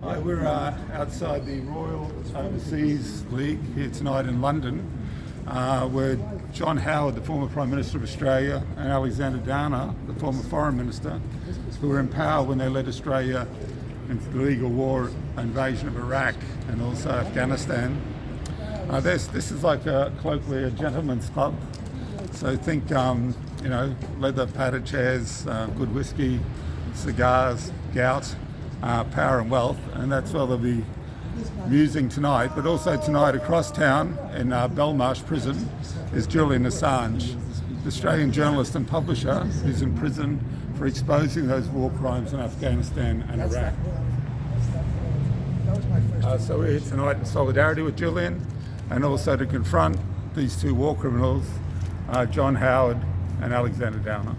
Hi, we're uh, outside the Royal Overseas League here tonight in London, uh, where John Howard, the former Prime Minister of Australia, and Alexander Downer, the former Foreign Minister, who were in power when they led Australia into the legal war invasion of Iraq and also Afghanistan. Uh, this, this is like a, colloquially a gentleman's club. So think, um, you know, leather padded chairs, uh, good whiskey, cigars, gout, uh, power and wealth, and that's where they'll be musing tonight. But also tonight across town in uh, Belmarsh prison is Julian Assange, the Australian journalist and publisher who's in prison for exposing those war crimes in Afghanistan and Iraq. Uh, so we're here tonight in solidarity with Julian and also to confront these two war criminals, uh, John Howard and Alexander Downer.